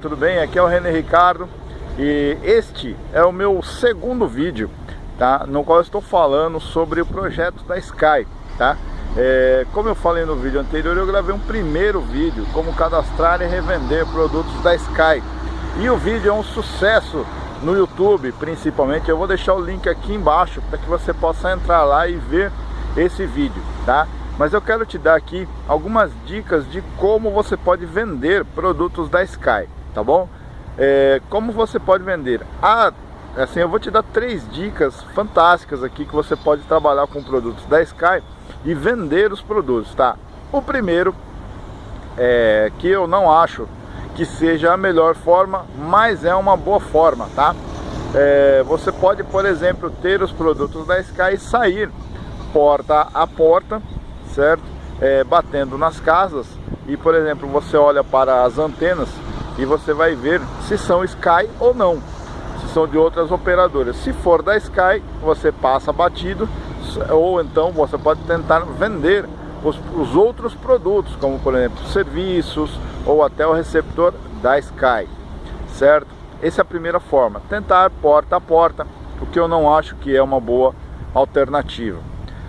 Tudo bem? Aqui é o René Ricardo e este é o meu segundo vídeo, tá? No qual estou falando sobre o projeto da Sky, tá? É, como eu falei no vídeo anterior, eu gravei um primeiro vídeo como cadastrar e revender produtos da Sky e o vídeo é um sucesso no YouTube, principalmente. Eu vou deixar o link aqui embaixo para que você possa entrar lá e ver esse vídeo, tá? Mas eu quero te dar aqui algumas dicas de como você pode vender produtos da Sky tá bom? É, como você pode vender? Ah, assim, eu vou te dar três dicas fantásticas aqui que você pode trabalhar com produtos da Sky e vender os produtos, tá? O primeiro é que eu não acho que seja a melhor forma, mas é uma boa forma, tá? É, você pode, por exemplo, ter os produtos da Sky e sair porta a porta, certo? É, batendo nas casas e, por exemplo, você olha para as antenas e você vai ver se são Sky ou não, se são de outras operadoras. Se for da Sky, você passa batido, ou então você pode tentar vender os, os outros produtos, como por exemplo serviços ou até o receptor da Sky, certo? Essa é a primeira forma, tentar porta a porta, o que eu não acho que é uma boa alternativa.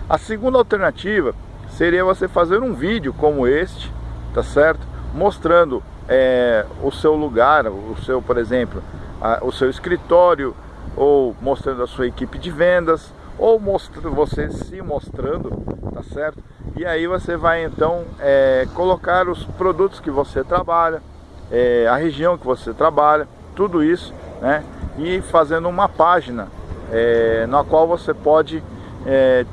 A segunda alternativa seria você fazer um vídeo como este, tá certo? Mostrando é, o seu lugar, o seu, por exemplo, a, o seu escritório, ou mostrando a sua equipe de vendas, ou mostrando você se mostrando, tá certo? E aí você vai então é, colocar os produtos que você trabalha, é, a região que você trabalha, tudo isso, né? E fazendo uma página é, na qual você pode é,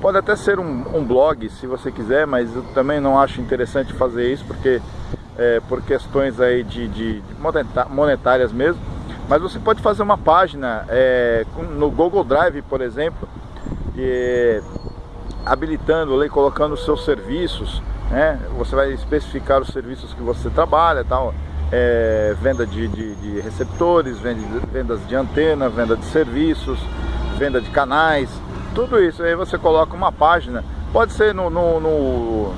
pode até ser um, um, blog se você quiser, mas eu também não acho interessante fazer isso porque é, por questões aí de, de, monetárias mesmo, mas você pode fazer uma página é, no Google Drive, por exemplo, e, habilitando ali, colocando os seus serviços, né? Você vai especificar os serviços que você trabalha, tal, é, venda de, de, de receptores, venda vendas de antena, venda de serviços, venda de canais, tudo isso. Aí você coloca uma página, pode ser no, no, no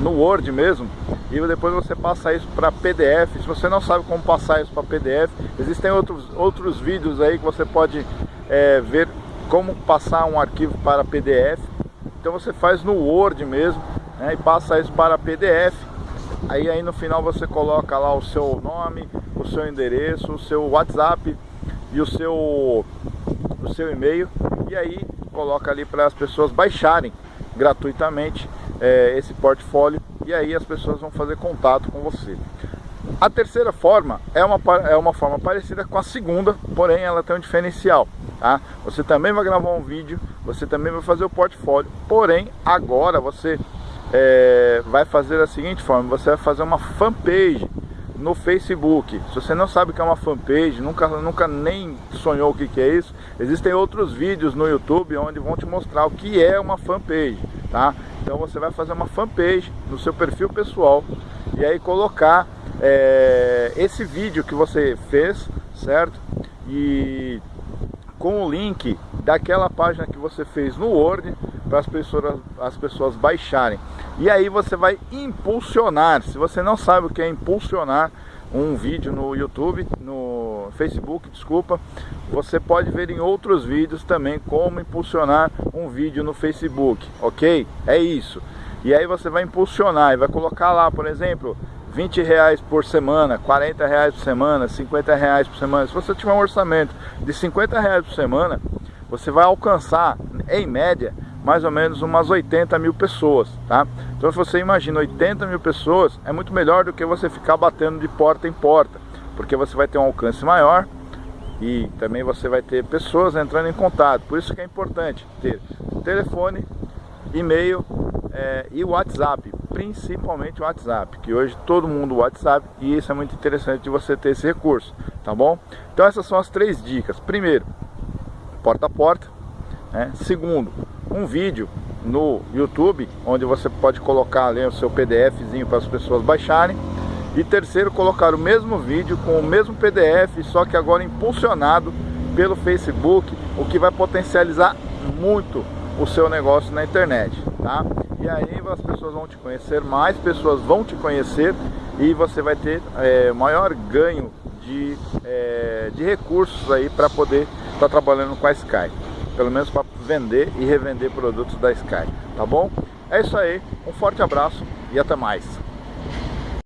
no Word mesmo e depois você passa isso para PDF. Se você não sabe como passar isso para PDF, existem outros, outros vídeos aí que você pode é, ver como passar um arquivo para PDF. Então você faz no Word mesmo né, e passa isso para PDF. Aí, aí no final você coloca lá o seu nome, o seu endereço, o seu WhatsApp e o seu, o seu e-mail. E aí coloca ali para as pessoas baixarem gratuitamente é, esse portfólio e aí as pessoas vão fazer contato com você. A terceira forma é uma, é uma forma parecida com a segunda, porém ela tem um diferencial. Tá? Você também vai gravar um vídeo, você também vai fazer o portfólio, porém agora você é, vai fazer da seguinte forma, você vai fazer uma fanpage no Facebook. Se você não sabe o que é uma fanpage, nunca, nunca nem sonhou o que, que é isso, existem outros vídeos no YouTube onde vão te mostrar o que é uma fanpage, tá? Então você vai fazer uma fanpage no seu perfil pessoal e aí colocar é, esse vídeo que você fez, certo? E com o link daquela página que você fez no Word para as pessoas, as pessoas baixarem. E aí você vai impulsionar. Se você não sabe o que é impulsionar um vídeo no YouTube, no Facebook, desculpa, você pode ver em outros vídeos também como impulsionar um vídeo no Facebook, ok? É isso. E aí você vai impulsionar e vai colocar lá, por exemplo, 20 reais por semana, 40 reais por semana, 50 reais por semana. Se você tiver um orçamento de 50 reais por semana, você vai alcançar, em média, mais ou menos umas 80 mil pessoas, tá? Então se você imagina 80 mil pessoas, é muito melhor do que você ficar batendo de porta em porta, porque você vai ter um alcance maior e também você vai ter pessoas entrando em contato. Por isso que é importante ter telefone, e-mail é, e WhatsApp, principalmente o WhatsApp, que hoje todo mundo WhatsApp e isso é muito interessante de você ter esse recurso, tá bom? Então essas são as três dicas. Primeiro, porta a porta. Né? Segundo, um vídeo no YouTube, onde você pode colocar ali o seu PDFzinho para as pessoas baixarem. E terceiro, colocar o mesmo vídeo com o mesmo PDF, só que agora impulsionado pelo Facebook, o que vai potencializar muito o seu negócio na internet, tá? E aí as pessoas vão te conhecer, mais pessoas vão te conhecer e você vai ter é, maior ganho de, é, de recursos aí para poder estar tá trabalhando com a Sky. Pelo menos para vender e revender produtos da Sky, tá bom? É isso aí, um forte abraço e até mais.